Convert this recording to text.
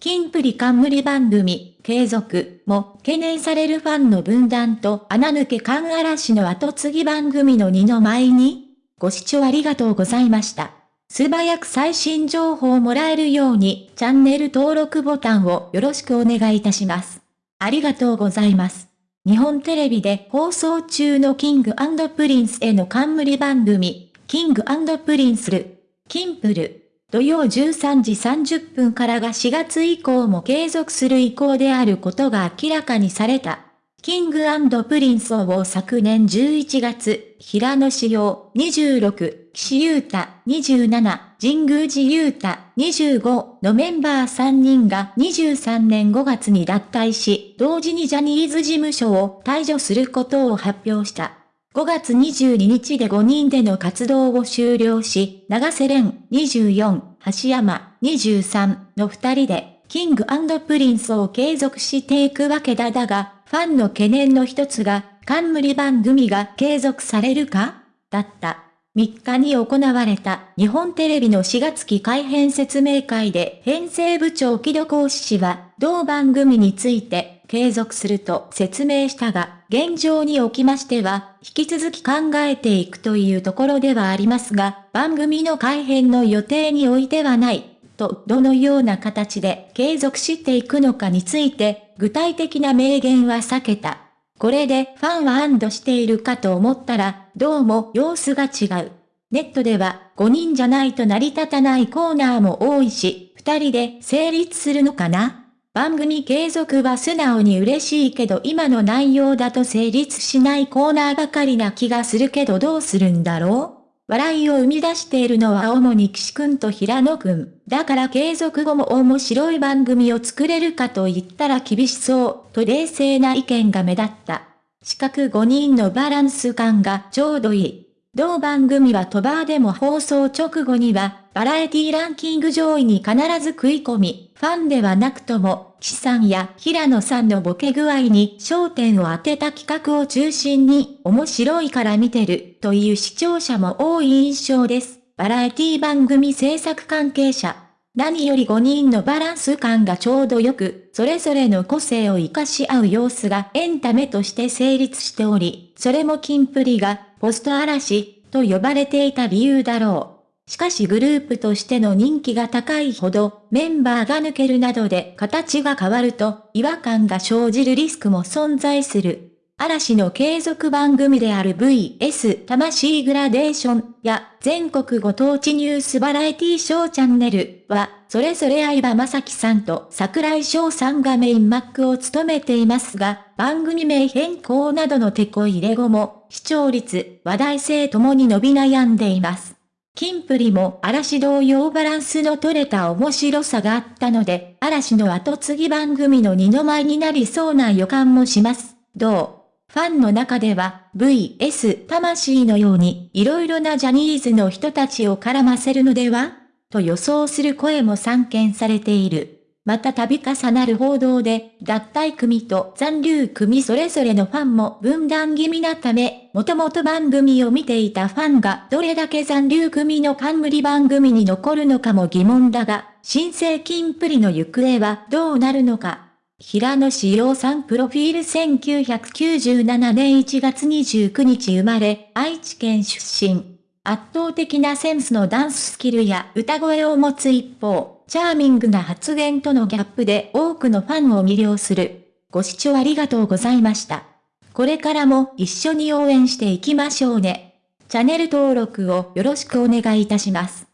キンプリ冠番組、継続も懸念されるファンの分断と穴抜け感嵐の後継ぎ番組の二の舞にご視聴ありがとうございました。素早く最新情報をもらえるようにチャンネル登録ボタンをよろしくお願いいたします。ありがとうございます。日本テレビで放送中のキングプリンスへの冠番組、キングプリンスル、キンプる。土曜13時30分からが4月以降も継続する意向であることが明らかにされた。キングプリンスを昨年11月、平野紫耀26、岸優太27、神宮寺優太25のメンバー3人が23年5月に脱退し、同時にジャニーズ事務所を退所することを発表した。5月22日で5人での活動を終了し、永瀬廉24、橋山23の2人で、キングプリンスを継続していくわけだだが、ファンの懸念の一つが、冠番組が継続されるか？だった。3日に行われた日本テレビの4月期改編説明会で編成部長木戸講師氏は同番組について継続すると説明したが、現状におきましては引き続き考えていくというところではありますが、番組の改編の予定においてはないとどのような形で継続していくのかについて具体的な明言は避けた。これでファンは安堵しているかと思ったら、どうも様子が違う。ネットでは5人じゃないと成り立たないコーナーも多いし、2人で成立するのかな？番組継続は素直に嬉しいけど今の内容だと成立しないコーナーばかりな気がするけどどうするんだろう？笑いを生み出しているのは主に岸くんと平野くん。だから継続後も面白い番組を作れるかと言ったら厳しそう、と冷静な意見が目立った。四角5人のバランス感がちょうどいい。同番組はトバーでも放送直後には、バラエティランキング上位に必ず食い込み、ファンではなくとも、岸さんや平野さんのボケ具合に焦点を当てた企画を中心に、面白いから見てる、という視聴者も多い印象です。バラエティ番組制作関係者。何より5人のバランス感がちょうどよく、それぞれの個性を活かし合う様子がエンタメとして成立しており、それもキンプリがポスト嵐と呼ばれていた理由だろう。しかしグループとしての人気が高いほどメンバーが抜けるなどで形が変わると違和感が生じるリスクも存在する。嵐の継続番組である VS 魂グラデーションや全国ご当地ニュースバラエティショーチャンネルは、それぞれ相葉雅紀さんと桜井翔さんがメインマックを務めていますが、番組名変更などの手こ入れ後も、視聴率、話題性ともに伸び悩んでいます。キンプリも嵐同様バランスの取れた面白さがあったので、嵐の後継ぎ番組の二の舞になりそうな予感もします。どう？ファンの中では VS 魂のように色々なジャニーズの人たちを絡ませるのでは？と予想する声も散見されている。また度重なる報道で、脱退組と残留組それぞれのファンも分断気味なため、もともと番組を見ていたファンがどれだけ残留組の冠番組に残るのかも疑問だが、新生金プリの行方はどうなるのか。平野志陽さんプロフィール1997年1月29日生まれ、愛知県出身。圧倒的なセンスのダンススキルや歌声を持つ一方、チャーミングな発言とのギャップで多くのファンを魅了する。ご視聴ありがとうございました。これからも一緒に応援していきましょうね。チャンネル登録をよろしくお願いいたします。